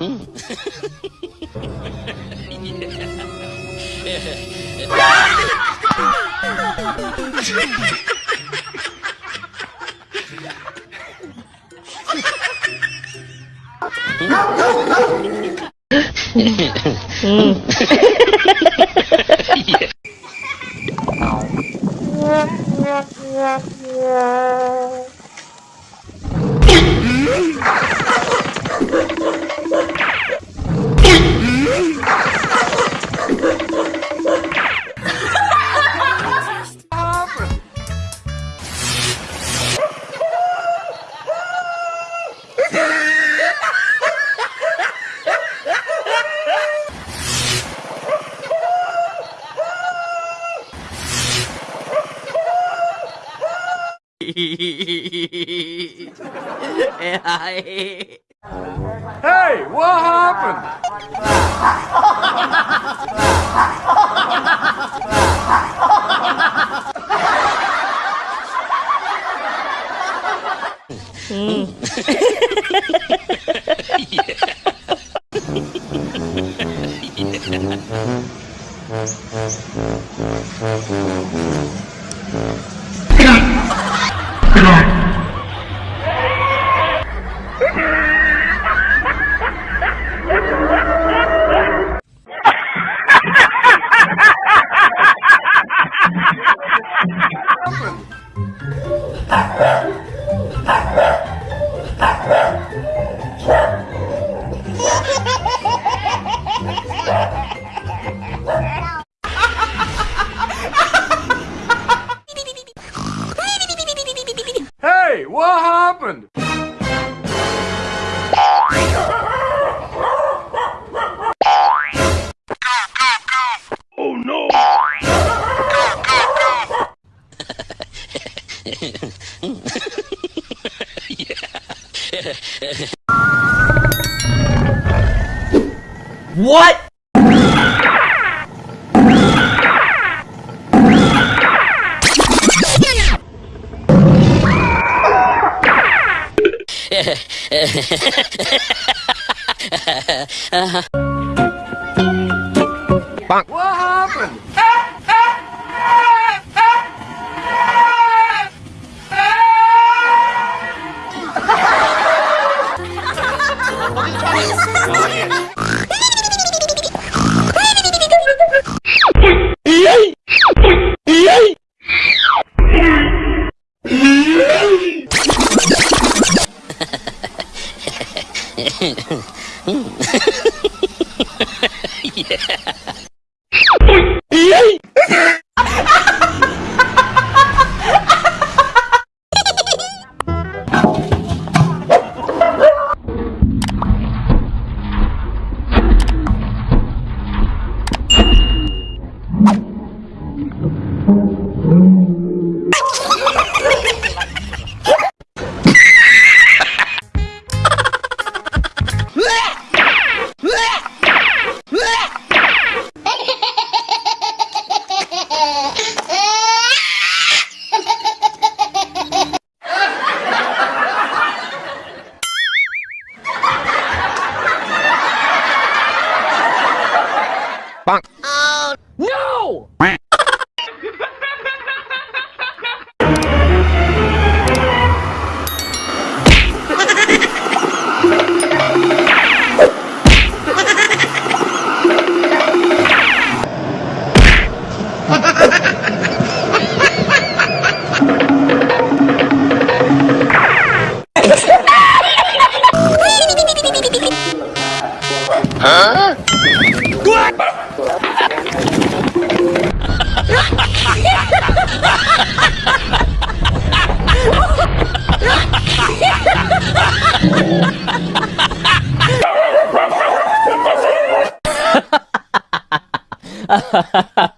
うん。うん。Hey, what happened? Hmm. Hey, What? What happened? No! Are you ready? Oh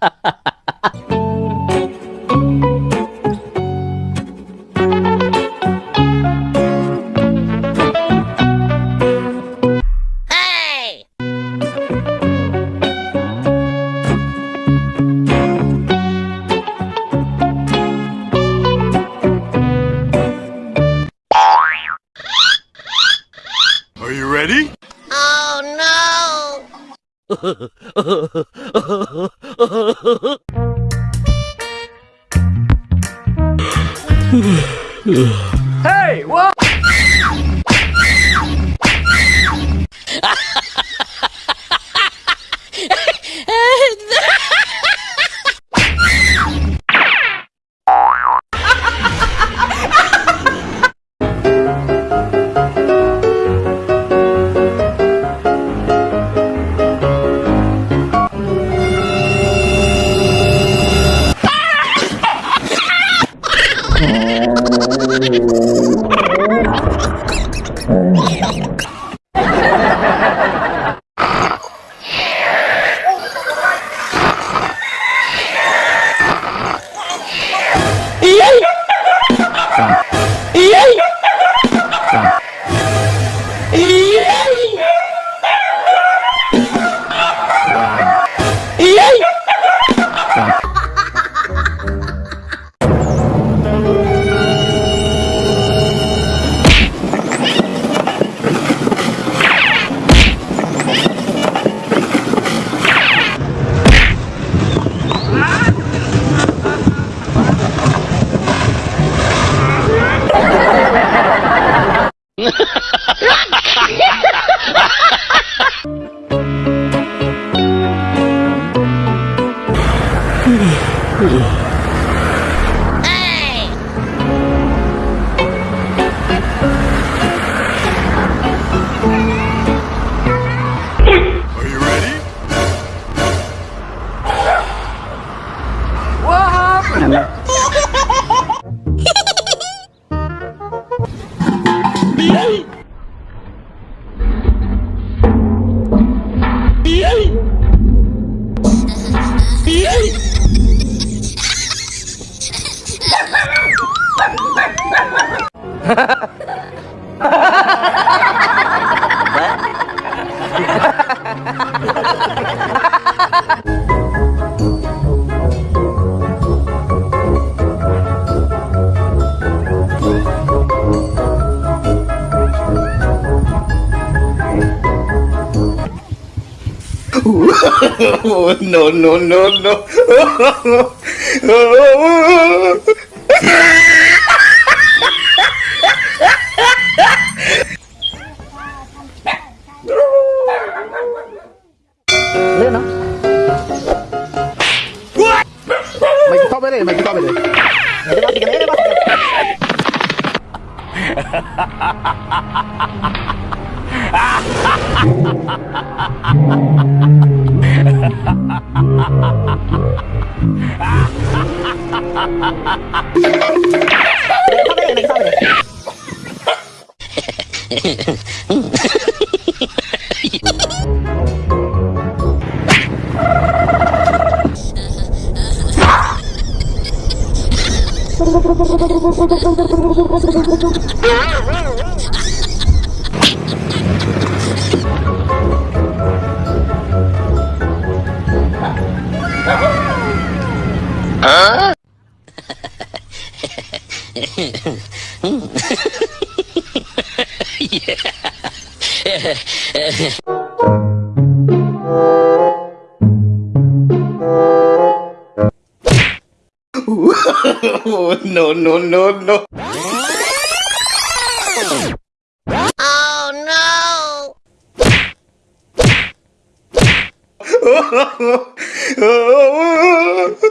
Hey, what? oh, no, no, no, no. lên nó. Mày cứ tao bên này mày cứ tao bên này. Ha ha ha ha ha ha ha ha ha ha Ha ha ha ha Oh, no, no, no, no. Oh no!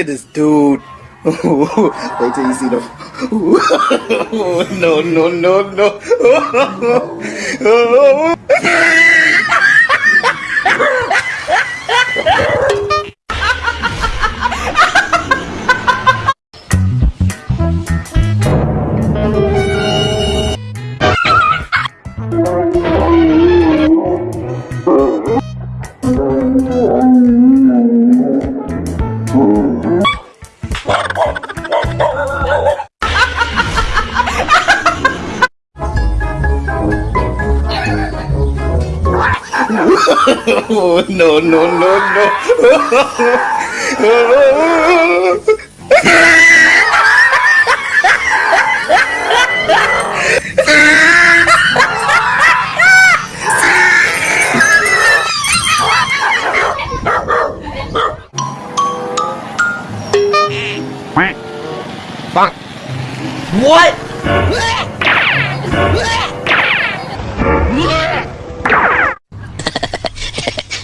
at this dude. Wait till you see the. no, no, no, no. no, no, no, no. Fuck. What?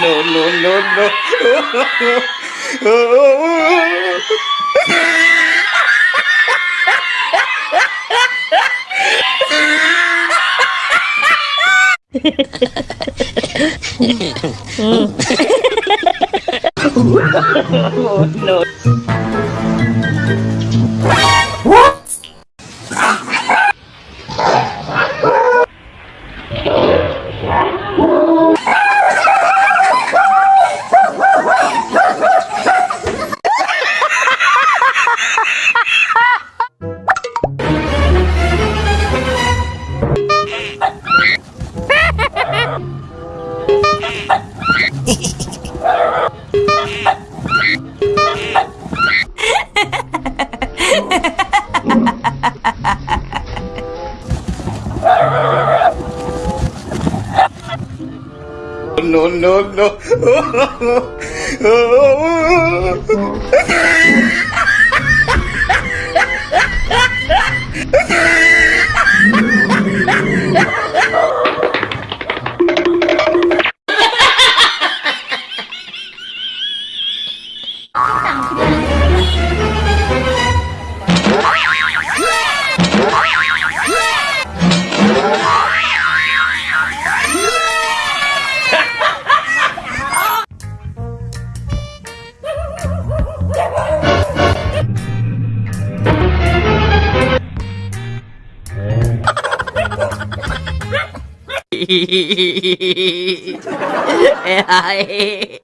Oh, no, no, no, no, no, no. ai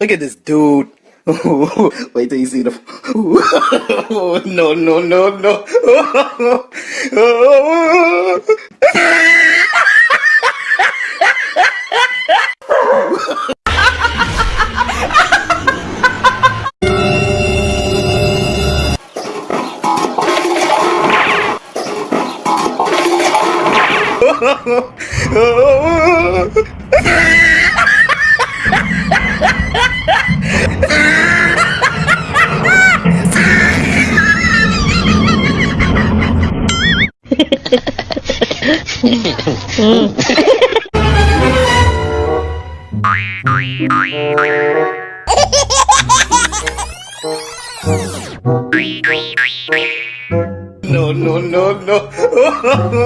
Look at this dude. Wait till you see the. no, no, no, no. no.